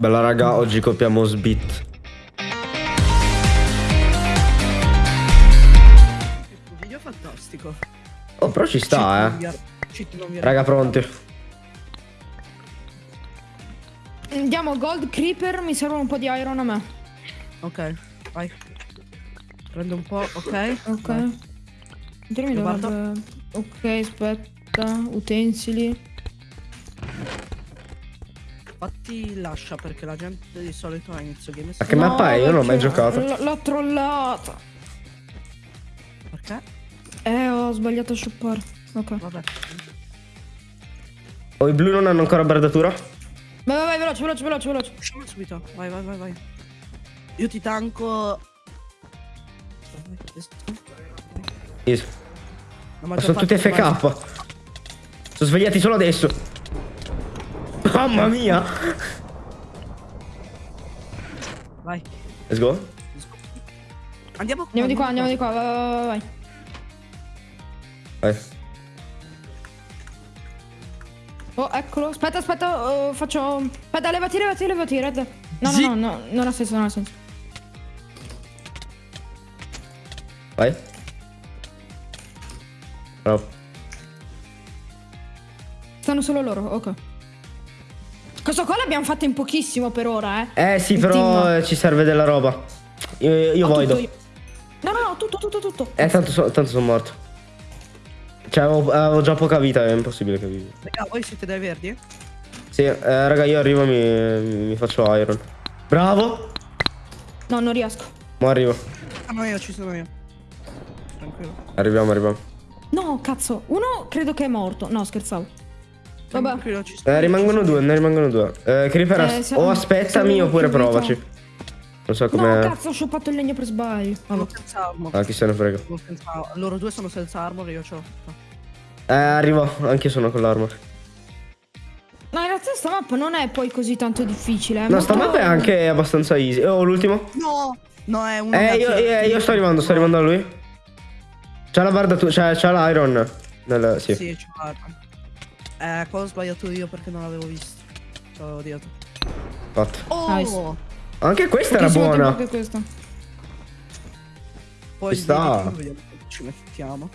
Bella raga, oggi copiamo Sbit. Un video fantastico. Oh, però ci sta, eh. Cheat cheat non Raga, pronti. Andiamo gold creeper, mi serve un po' di iron a me. Ok, vai. Prendo un po', ok. Ok. Dovrebbe... Ok, aspetta. Utensili. Fatti lascia perché la gente di solito a inizio game Ma che mappa è? Io non l'ho mai giocato. L'ho trollata. Perché? Eh, ho sbagliato a shoppare. Ok. Vabbè. Oh, i blu non hanno ancora bardatura? Vai, vai, vai, veloce, veloce, veloce, veloce. Usciamo subito. Vai, vai, vai, vai. Io ti tanco. La Ma sono tutti FK. Sono svegliati solo adesso. Mamma mia. Vai. Let's go. Andiamo qua. Andiamo di qua, andiamo di qua. Vai, vai, vai, vai. Oh, eccolo. Aspetta, aspetta, oh, faccio... Aspetta, levati, levati, levati, Red. No, Sì. no, no, no, non ha senso, non ha senso. Vai. Bravo. Stanno solo loro, ok. Questo qua l'abbiamo fatto in pochissimo per ora, eh. Eh sì, Il però team. ci serve della roba. Io, io Ho voido. io. No, no, no, tutto, tutto, tutto. Eh, tanto, so- tanto sono morto. Cioè, avevo, avevo già poca vita, è impossibile che vivi. Raga, voi siete dai verdi? Sì, eh, raga, io arrivo e mi, mi faccio iron. Bravo. No, non riesco. Ma arrivo. Ah, io, ci sono io. Tranquillo. Arriviamo, arriviamo. No, cazzo. Uno credo che è morto. No, scherzavo. Vabbè. Eh, rimangono due, ne rimangono due. Eh, Creeper, Eh, siamo- o aspettami oppure provaci. Non so No, come... cazzo, ho shoppato il legno per sbaglio. io. Vabbè. Sono senza armo. Ah, chi se ne frega. Loro due sono senza armor e io ce l'ho. Eh, arrivo, anche io sono con l'armor. No, in realtà sta mappa non è poi così tanto difficile. È No, sta mappa è anche abbastanza easy. Oh, l'ultimo? No! No, è uno Eh, io, io- io sto arrivando, sto arrivando a lui. C'ha la barda tu, c'ha, c'ha l'iron. Nel, sì. Sì, c'è l'arma. Eh, qua ho sbagliato io perché non l'avevo visto. Ci avevo odiato. fatto. Oh! Nice. Anche questa era buona. Anche questa. Poi Ci sta. vedi, vediamo se ci mettiamo.